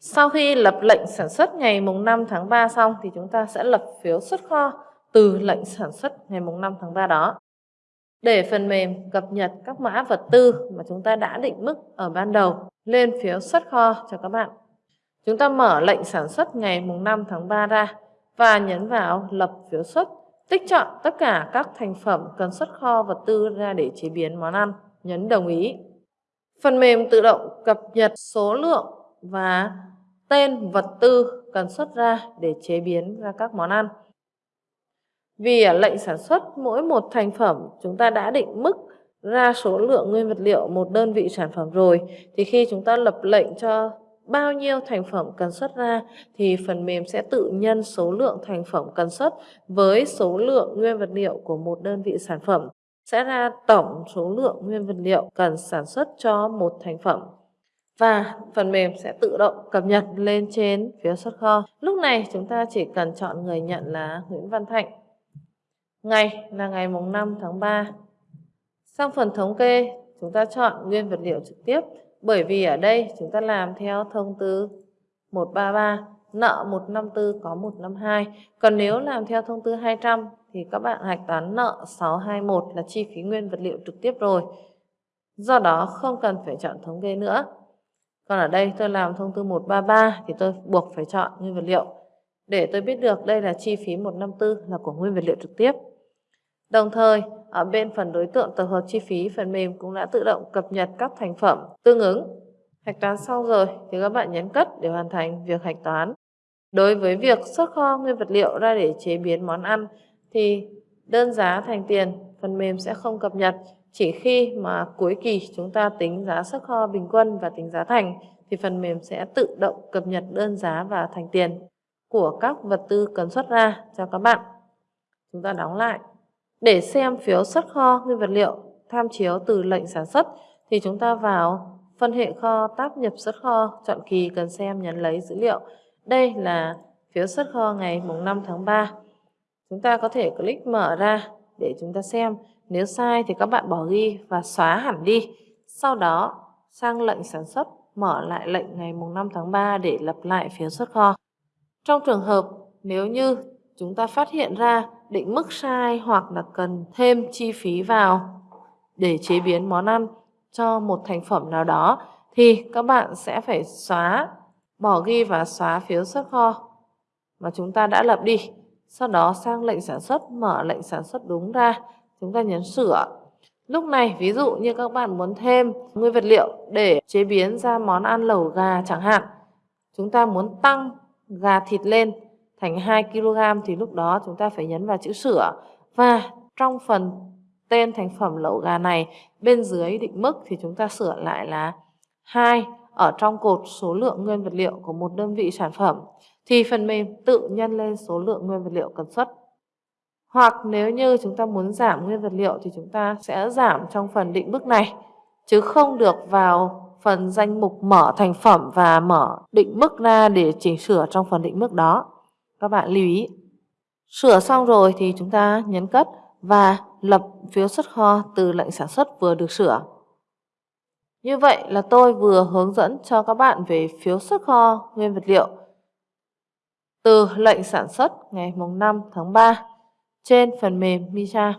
Sau khi lập lệnh sản xuất ngày mùng 5 tháng 3 xong thì chúng ta sẽ lập phiếu xuất kho từ lệnh sản xuất ngày mùng 5 tháng 3 đó. Để phần mềm cập nhật các mã vật tư mà chúng ta đã định mức ở ban đầu lên phiếu xuất kho cho các bạn. Chúng ta mở lệnh sản xuất ngày mùng 5 tháng 3 ra và nhấn vào lập phiếu xuất, tích chọn tất cả các thành phẩm cần xuất kho vật tư ra để chế biến món ăn, nhấn đồng ý. Phần mềm tự động cập nhật số lượng và tên, vật tư cần xuất ra để chế biến ra các món ăn. Vì ở lệnh sản xuất mỗi một thành phẩm, chúng ta đã định mức ra số lượng nguyên vật liệu một đơn vị sản phẩm rồi. Thì khi chúng ta lập lệnh cho bao nhiêu thành phẩm cần xuất ra, thì phần mềm sẽ tự nhân số lượng thành phẩm cần xuất với số lượng nguyên vật liệu của một đơn vị sản phẩm. Sẽ ra tổng số lượng nguyên vật liệu cần sản xuất cho một thành phẩm và phần mềm sẽ tự động cập nhật lên trên phía xuất kho. Lúc này chúng ta chỉ cần chọn người nhận là Nguyễn Văn Thạnh. Ngày là ngày mùng 5 tháng 3. Sang phần thống kê, chúng ta chọn nguyên vật liệu trực tiếp bởi vì ở đây chúng ta làm theo thông tư 133 nợ 154 có 152. Còn nếu làm theo thông tư 200 thì các bạn hạch toán nợ 621 là chi phí nguyên vật liệu trực tiếp rồi. Do đó không cần phải chọn thống kê nữa. Còn ở đây tôi làm thông tư 133 thì tôi buộc phải chọn nguyên vật liệu để tôi biết được đây là chi phí 154 là của nguyên vật liệu trực tiếp. Đồng thời, ở bên phần đối tượng tập hợp chi phí, phần mềm cũng đã tự động cập nhật các thành phẩm tương ứng. Hạch toán xong rồi thì các bạn nhấn cất để hoàn thành việc hạch toán. Đối với việc xuất kho nguyên vật liệu ra để chế biến món ăn thì đơn giá thành tiền phần mềm sẽ không cập nhật chỉ khi mà cuối kỳ chúng ta tính giá xuất kho bình quân và tính giá thành thì phần mềm sẽ tự động cập nhật đơn giá và thành tiền của các vật tư cần xuất ra cho các bạn. Chúng ta đóng lại. Để xem phiếu xuất kho nguyên vật liệu tham chiếu từ lệnh sản xuất thì chúng ta vào phân hệ kho tab nhập xuất kho, chọn kỳ cần xem nhấn lấy dữ liệu. Đây là phiếu xuất kho ngày mùng 5 tháng 3. Chúng ta có thể click mở ra để chúng ta xem. Nếu sai thì các bạn bỏ ghi và xóa hẳn đi. Sau đó sang lệnh sản xuất, mở lại lệnh ngày mùng 5 tháng 3 để lập lại phiếu xuất kho. Trong trường hợp nếu như chúng ta phát hiện ra định mức sai hoặc là cần thêm chi phí vào để chế biến món ăn cho một thành phẩm nào đó thì các bạn sẽ phải xóa, bỏ ghi và xóa phiếu xuất kho mà chúng ta đã lập đi. Sau đó sang lệnh sản xuất, mở lệnh sản xuất đúng ra, chúng ta nhấn sửa. Lúc này ví dụ như các bạn muốn thêm nguyên vật liệu để chế biến ra món ăn lẩu gà chẳng hạn. Chúng ta muốn tăng gà thịt lên thành 2 kg thì lúc đó chúng ta phải nhấn vào chữ sửa và trong phần tên thành phẩm lẩu gà này bên dưới định mức thì chúng ta sửa lại là 2 ở trong cột số lượng nguyên vật liệu của một đơn vị sản phẩm, thì phần mềm tự nhân lên số lượng nguyên vật liệu cần xuất. Hoặc nếu như chúng ta muốn giảm nguyên vật liệu thì chúng ta sẽ giảm trong phần định mức này, chứ không được vào phần danh mục mở thành phẩm và mở định mức ra để chỉnh sửa trong phần định mức đó. Các bạn lưu ý. Sửa xong rồi thì chúng ta nhấn cất và lập phiếu xuất kho từ lệnh sản xuất vừa được sửa. Như vậy là tôi vừa hướng dẫn cho các bạn về phiếu xuất kho nguyên vật liệu từ lệnh sản xuất ngày 5 tháng 3 trên phần mềm Misa.